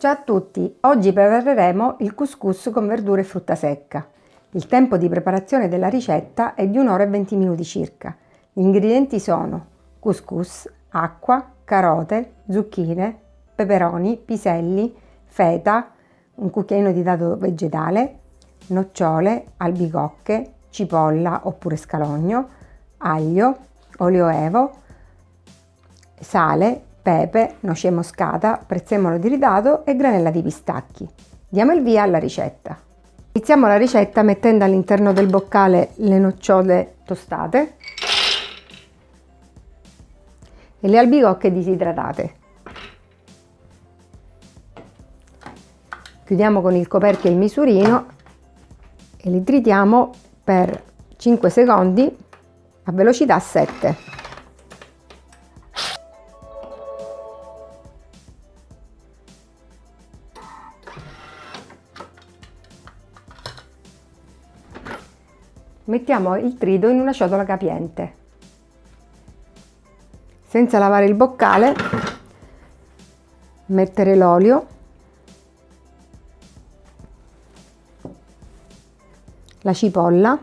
Ciao a tutti, oggi prepareremo il couscous con verdure e frutta secca. Il tempo di preparazione della ricetta è di 1 ora e 20 minuti circa. Gli ingredienti sono couscous, acqua, carote, zucchine, peperoni, piselli, feta, un cucchiaino di dado vegetale, nocciole, albicocche, cipolla oppure scalogno, aglio, olio evo, sale, pepe, noce moscata, prezzemolo tritato e granella di pistacchi. Diamo il via alla ricetta. Iniziamo la ricetta mettendo all'interno del boccale le nocciole tostate e le albicocche disidratate. Chiudiamo con il coperchio il misurino e li tritiamo per 5 secondi a velocità 7. Mettiamo il trito in una ciotola capiente. Senza lavare il boccale, mettere l'olio, la cipolla,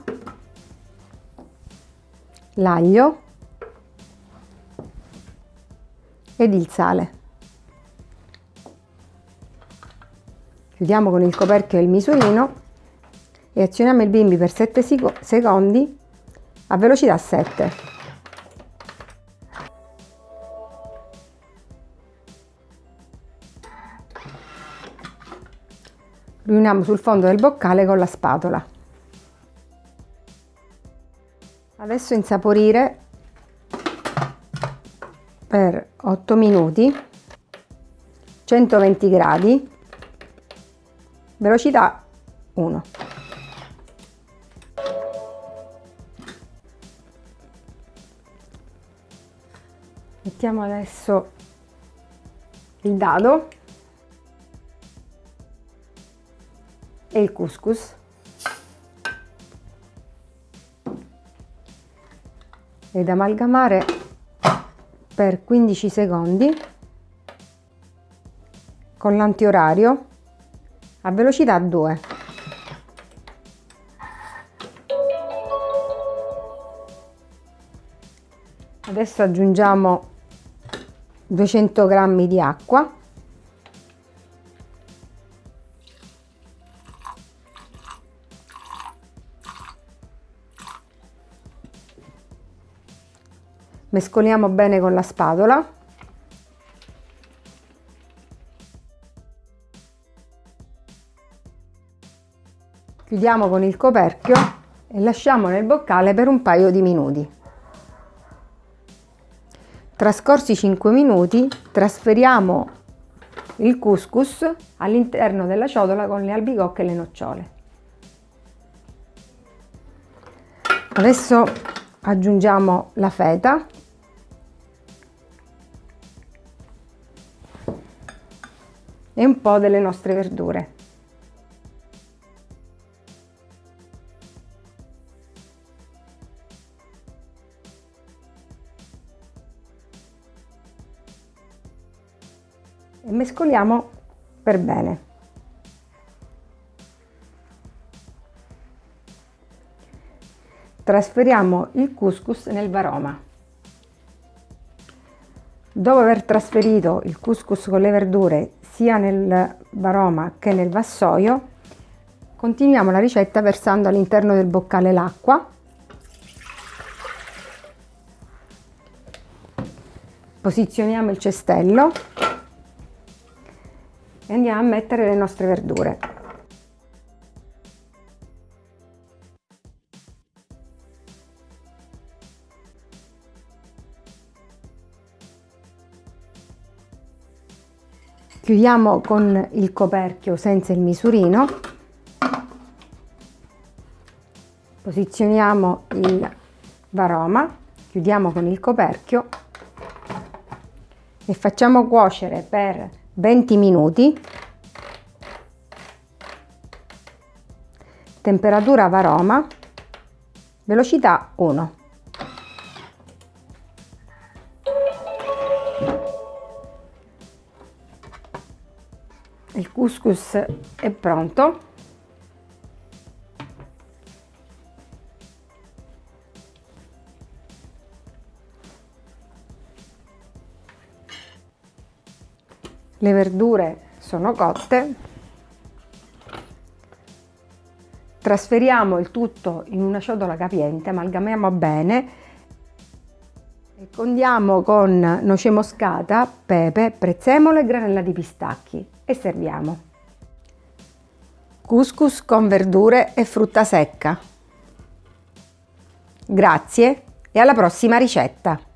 l'aglio ed il sale. Chiudiamo con il coperchio e il misurino e azioniamo il bimbi per 7 secondi a velocità 7. Riuniamo sul fondo del boccale con la spatola. Adesso insaporire per 8 minuti, 120 gradi, velocità 1. Mettiamo adesso il dado e il couscous. Ed amalgamare per 15 secondi con l'antiorario a velocità 2 adesso aggiungiamo 200 g di acqua. Mescoliamo bene con la spatola. Chiudiamo con il coperchio e lasciamo nel boccale per un paio di minuti Trascorsi 5 minuti trasferiamo il couscous all'interno della ciotola con le albicocche e le nocciole. Adesso aggiungiamo la feta e un po' delle nostre verdure. E mescoliamo per bene. Trasferiamo il couscous nel varoma. Dopo aver trasferito il couscous con le verdure sia nel varoma che nel vassoio, continuiamo la ricetta versando all'interno del boccale l'acqua posizioniamo il cestello e andiamo a mettere le nostre verdure. Chiudiamo con il coperchio senza il misurino, posizioniamo il varoma, chiudiamo con il coperchio e facciamo cuocere per 20 minuti. Temperatura varoma velocità 1 il couscous è pronto le verdure sono cotte trasferiamo il tutto in una ciotola capiente amalgamiamo bene e condiamo con noce moscata, pepe, prezzemolo e granella di pistacchi e serviamo. Couscous con verdure e frutta secca. Grazie e alla prossima ricetta!